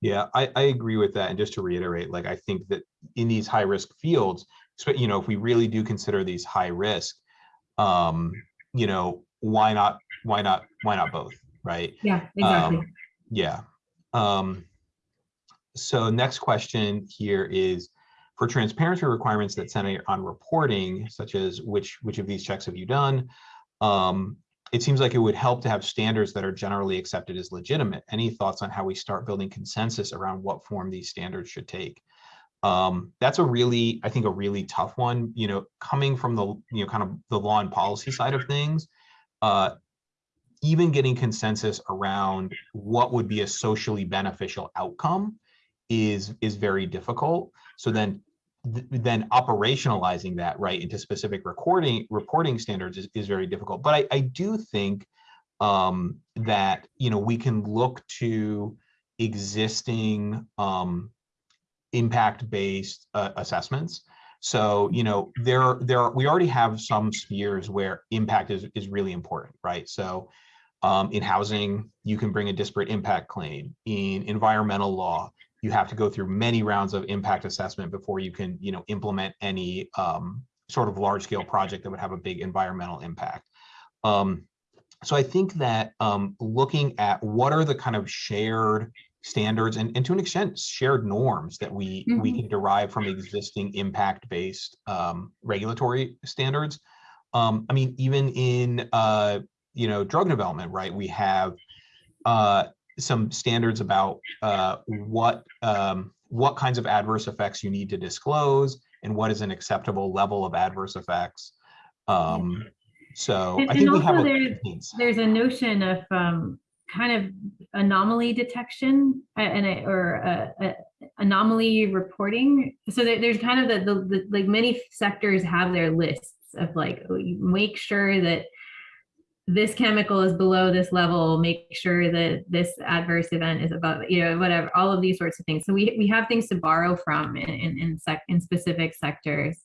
Yeah, I, I agree with that. And just to reiterate, like, I think that in these high risk fields, you know, if we really do consider these high risk, um, you know, why not, why not, why not both, right? Yeah, exactly. Um, yeah. Um, so next question here is, for transparency requirements that center on reporting, such as which which of these checks have you done, um, it seems like it would help to have standards that are generally accepted as legitimate. Any thoughts on how we start building consensus around what form these standards should take? Um, that's a really, I think, a really tough one. You know, coming from the you know kind of the law and policy side of things, uh, even getting consensus around what would be a socially beneficial outcome is is very difficult. So then th then operationalizing that right into specific recording reporting standards is, is very difficult. But I, I do think um, that you know we can look to existing um, impact-based uh, assessments. So you know there there we already have some spheres where impact is is really important, right? So um, in housing, you can bring a disparate impact claim. In environmental law, you have to go through many rounds of impact assessment before you can, you know, implement any um, sort of large scale project that would have a big environmental impact. Um, so I think that um, looking at what are the kind of shared standards and, and to an extent shared norms that we mm -hmm. we mm-hmm. can derive from existing impact based um, regulatory standards. Um, I mean, even in uh, you know drug development, right? We have uh, some standards about uh, what um, what kinds of adverse effects you need to disclose and what is an acceptable level of adverse effects. Um, so and, I think we have a, there's, there's a notion of um, kind of anomaly detection uh, and or a, a anomaly reporting. So there, there's kind of the, the, the like many sectors have their lists of like oh, make sure that this chemical is below this level, make sure that this adverse event is above, you know, whatever, all of these sorts of things. So we, we have things to borrow from in, in, in, sec, in specific sectors.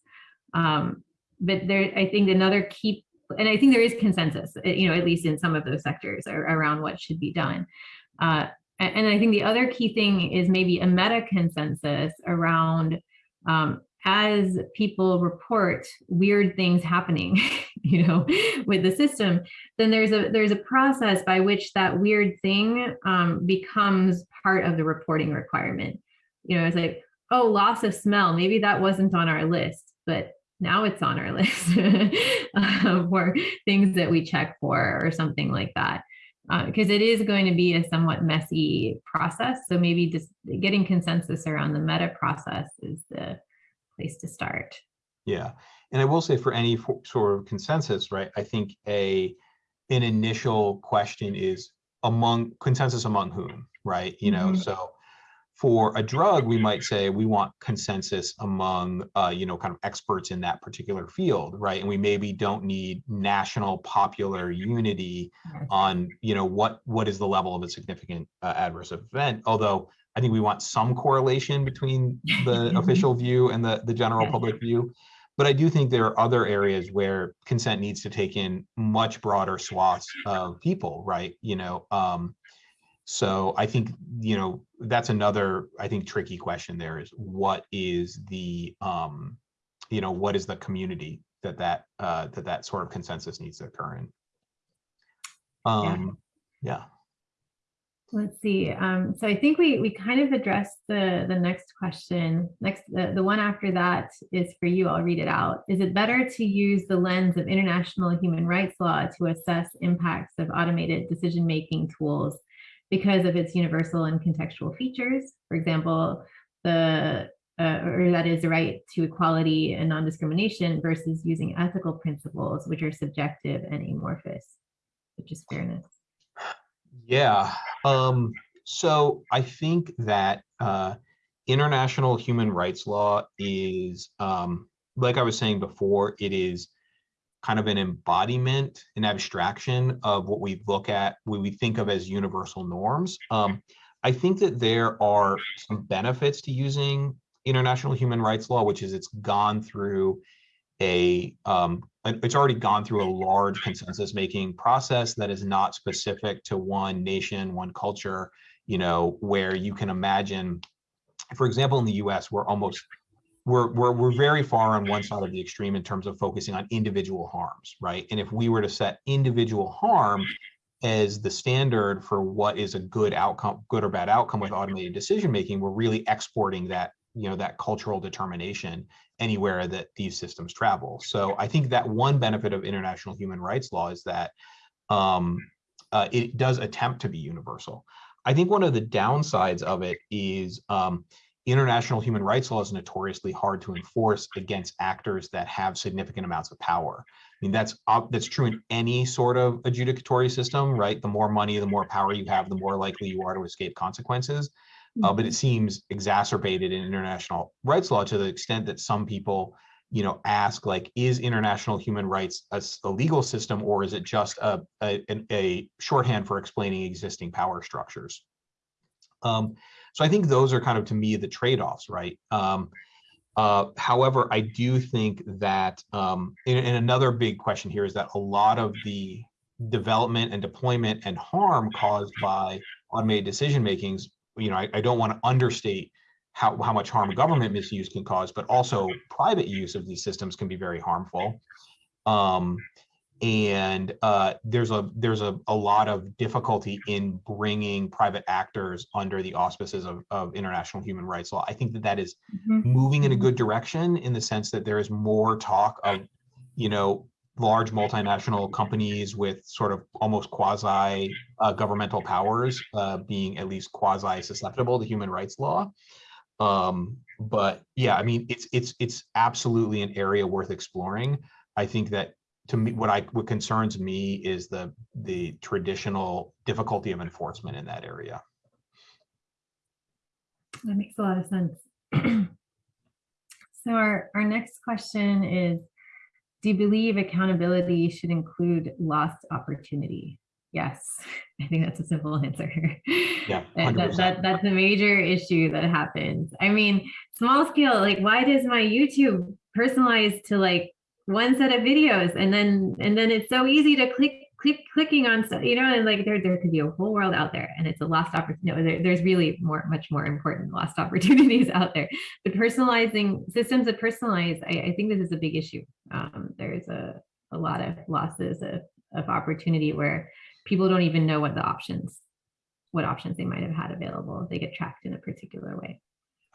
Um, but there, I think another key, and I think there is consensus, eh, you know, at least in some of those sectors around what should be done. Uh, and I think the other key thing is maybe a meta consensus around um, as people report weird things happening, [laughs] you know, with the system, then there's a there's a process by which that weird thing um, becomes part of the reporting requirement. You know, it's like, oh, loss of smell, maybe that wasn't on our list, but now it's on our [laughs] list for things that we check for or something like that. Because uh, it is going to be a somewhat messy process. So maybe just getting consensus around the meta process is the place to start. Yeah, and I will say for any sort of consensus, right? I think a an initial question is among consensus among whom, right? You know, mm -hmm. so for a drug, we might say we want consensus among, uh, you know, kind of experts in that particular field, right? And we maybe don't need national popular unity on, you know, what what is the level of a significant uh, adverse event. Although I think we want some correlation between the [laughs] official view and the, the general public view. But I do think there are other areas where consent needs to take in much broader swaths of people, right? You know, um, so I think, you know, that's another, I think, tricky question there is what is the, um, you know, what is the community that that, uh, that that sort of consensus needs to occur in? Um, yeah. yeah. Let's see. Um, so I think we we kind of addressed the the next question. Next, the, the one after that is for you. I'll read it out. Is it better to use the lens of international human rights law to assess impacts of automated decision making tools because of its universal and contextual features? For example, the uh, or that is the right to equality and non-discrimination versus using ethical principles, which are subjective and amorphous, which is fairness. Yeah. Um, so I think that uh, international human rights law is, um, like I was saying before, it is kind of an embodiment, an abstraction of what we look at, what we think of as universal norms. Um, I think that there are some benefits to using international human rights law, which is it's gone through a, um, it's already gone through a large consensus making process that is not specific to one nation, one culture, you know, where you can imagine, for example, in the US, we're almost, we're, we're, we're very far on one side of the extreme in terms of focusing on individual harms, right? And if we were to set individual harm as the standard for what is a good outcome, good or bad outcome with automated decision making, we're really exporting that, you know, that cultural determination anywhere that these systems travel. So I think that one benefit of international human rights law is that um, uh, it does attempt to be universal. I think one of the downsides of it is um, international human rights law is notoriously hard to enforce against actors that have significant amounts of power. I mean, that's that's true in any sort of adjudicatory system, right? The more money, the more power you have, the more likely you are to escape consequences. Uh, but it seems exacerbated in international rights law to the extent that some people, you know, ask like, is international human rights a legal system or is it just a, a, a shorthand for explaining existing power structures? Um, so I think those are kind of to me the trade-offs, right? Um, uh, however, I do think that, um, and, and another big question here is that a lot of the development and deployment and harm caused by automated decision makings, you know, I, I don't want to understate how, how much harm government misuse can cause, but also private use of these systems can be very harmful. Um, and uh, there's a there's a, a lot of difficulty in bringing private actors under the auspices of, of international human rights law. I think that that is Mhm. moving in a good direction in the sense that there is more talk of, you know, large multinational companies with sort of almost quasi uh, governmental powers uh, being at least quasi susceptible to human rights law. Um, but yeah, I mean, it's it's it's absolutely an area worth exploring. I think that to me, what I what concerns me is the the traditional difficulty of enforcement in that area. That makes a lot of sense. [clears throat] So our, our next question is, do you believe accountability should include lost opportunity? Yes, [laughs] I think that's a simple answer. Yeah, [laughs] That, that, that's a major issue that happens. I mean, small scale, like why does my YouTube personalize to like one set of videos and then and then it's so easy to click click clicking on stuff, you know, and like there there could be a whole world out there and it's a lost opportunity. No, there, there's really more much more important lost [laughs] opportunities out there. But personalizing systems that personalize, I, I think this is a big issue. Um, there's a, a lot of losses of, of opportunity where people don't even know what the options what options they might have had available they get tracked in a particular way.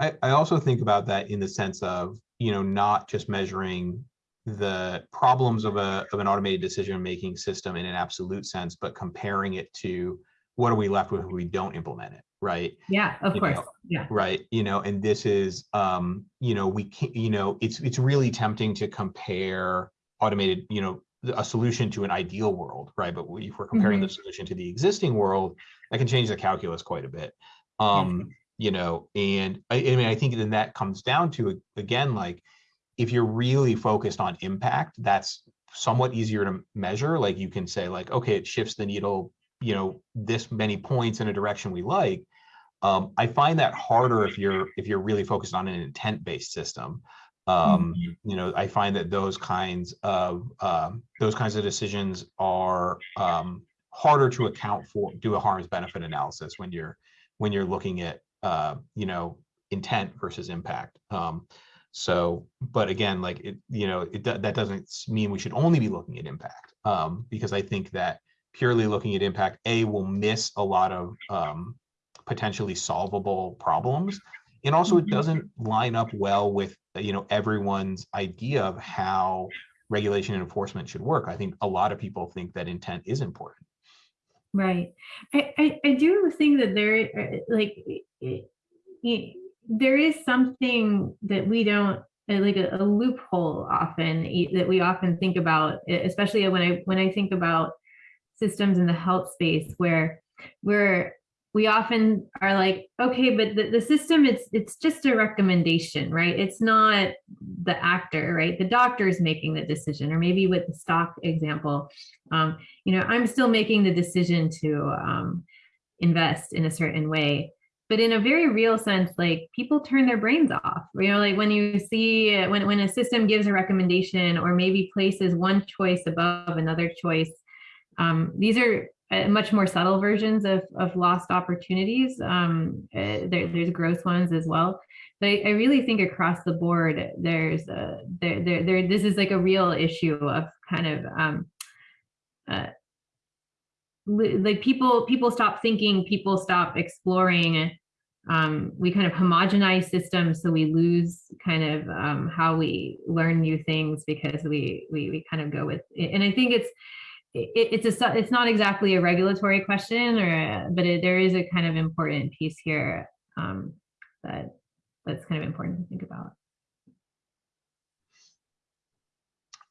I, I also think about that in the sense of, you know, not just measuring the problems of a of an automated decision making system in an absolute sense, but comparing it to what are we left with if we don't implement it, right? Yeah, of You course. know, Yeah. right you know and this is um you know we can you know it's it's really tempting to compare automated you know a solution to an ideal world right but if we're comparing the solution to the existing world that can change the calculus quite a bit um you know and I, I mean i think then that comes down to again like if you're really focused on impact that's somewhat easier to measure like you can say like okay it shifts the needle you know this many points in a direction we like um, I find that harder if you're if you're really focused on an intent-based system. Um, You know, I find that those kinds of um, those kinds of decisions are um, harder to account for. Do a harms benefit analysis when you're when you're looking at uh, you know intent versus impact. Um, so, but again, like it, you know, it that doesn't mean we should only be looking at impact um, because I think that purely looking at impact, a will miss a lot of um, potentially solvable problems. And also it Mhm. doesn't line up well with, uh, you know, everyone's idea of how regulation and enforcement should work. I think a lot of people think that intent is important. Right. I, I, I do think that there, uh, like, it, it, there is something that we don't, uh, like a, a loophole often that we often think about, especially when I, when I think about systems in the health space where, where we often are like, okay, but the, the system, it's, it's just a recommendation, right? It's not the actor, right? The doctor is making the decision, or maybe with the stock example, um, you know, I'm still making the decision to um, invest in a certain way. But in a very real sense, like people turn their brains off. You know, like when you see when when a system gives a recommendation or maybe places one choice above another choice, um, these are uh, much more subtle versions of, of lost opportunities. Um, uh, there, there's gross ones as well. But I, really think across the board, there's a, there, there, there, this is like a real issue of kind of um, uh, like people, people stop thinking, people stop exploring. Um, we kind of homogenize systems, so we lose kind of um, how we learn new things because we, we we kind of go with. it. And I think it's it, it's a it's not exactly a regulatory question or but it, there is a kind of important piece here um, that that's kind of important to think about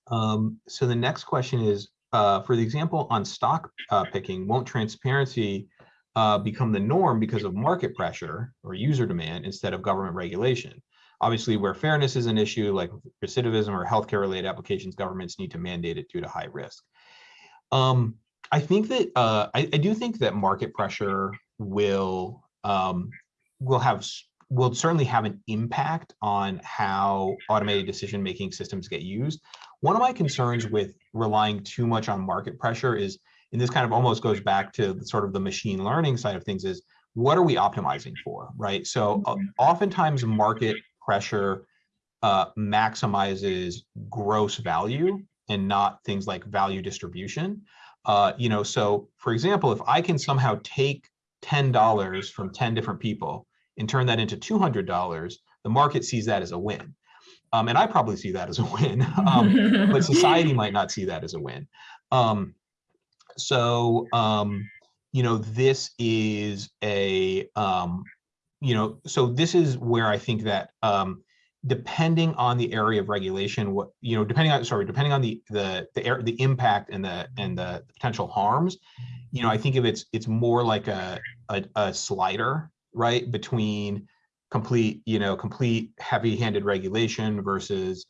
um, so the next question is uh, for the example on stock uh, picking won't transparency uh, become the norm because of market pressure or user demand instead of government regulation obviously where fairness is an issue like recidivism or healthcare related applications governments need to mandate it due to high risk um, I think that uh, I, I, do think that market pressure will um, will have will certainly have an impact on how automated decision making systems get used. One of my concerns with relying too much on market pressure is, and this kind of almost goes back to the, sort of the machine learning side of things, is what are we optimizing for, right? So uh, oftentimes market pressure uh, maximizes gross value and not things like value distribution. Uh, you know, so for example, if I can somehow take $10 from 10 different people and turn that into $200, the market sees that as a win. Um, and I probably see that as a win, [laughs] um, but [laughs] society might not see that as a win. Um, so, um, you know, this is a, um, you know, so this is where I think that um, depending on the area of regulation, what you know, depending on sorry, depending on the the the, the impact and the and the potential harms, you know, I think of it's it's more like a, a, a slider, right, between complete you know complete heavy-handed regulation versus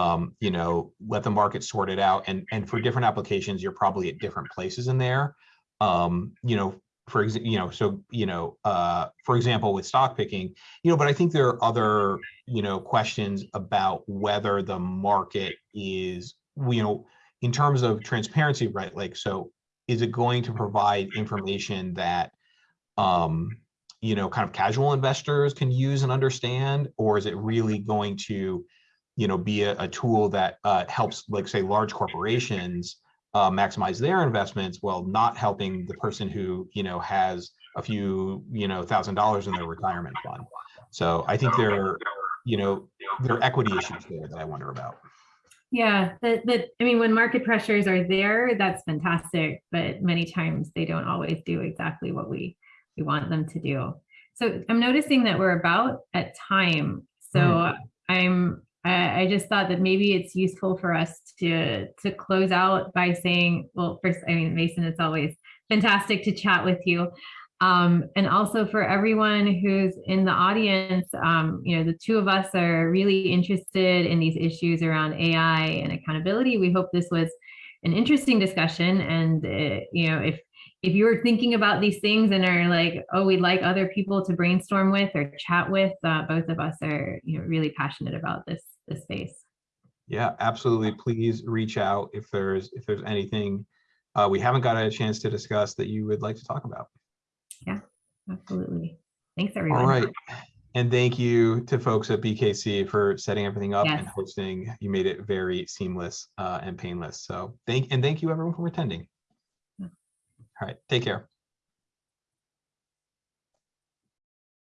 um, you know let the market sort it out and and for different applications you're probably at different places in there um, you know for example, you know, so, you know, uh, for example, with stock picking, you know, but I think there are other, you know, questions about whether the market is, you know, in terms of transparency, right? Like, so is it going to provide information that, um, you know, kind of casual investors can use and understand, or is it really going to, you know, be a, a tool that uh, helps, like, say, large corporations, uh, maximize their investments while not helping the person who you know has a few you know thousand dollars in their retirement fund. So I think there are you know there are equity issues there that I wonder about. Yeah, that that I mean, when market pressures are there, that's fantastic, but many times they don't always do exactly what we we want them to do. So I'm noticing that we're about at time. So mm. I'm I, I just thought that maybe it's useful for us to to close out by saying, well, first, I mean, Mason, it's always fantastic to chat with you. Um, and also for everyone who's in the audience, um, you know, the two of us are really interested in these issues around AI and accountability. We hope this was an interesting discussion. And, uh, you know, if if you're thinking about these things and are like, oh, we'd like other people to brainstorm with or chat with, uh, both of us are you know, really passionate about this, this space. Yeah, absolutely. Please reach out if there's if there's anything uh, we haven't got a chance to discuss that you would like to talk about. Yeah, absolutely. Thanks, everyone. All right. And thank you to folks at BKC for setting everything up Yes. and hosting. You made it very seamless uh, and painless. So thank and thank you everyone for attending. All right, take care.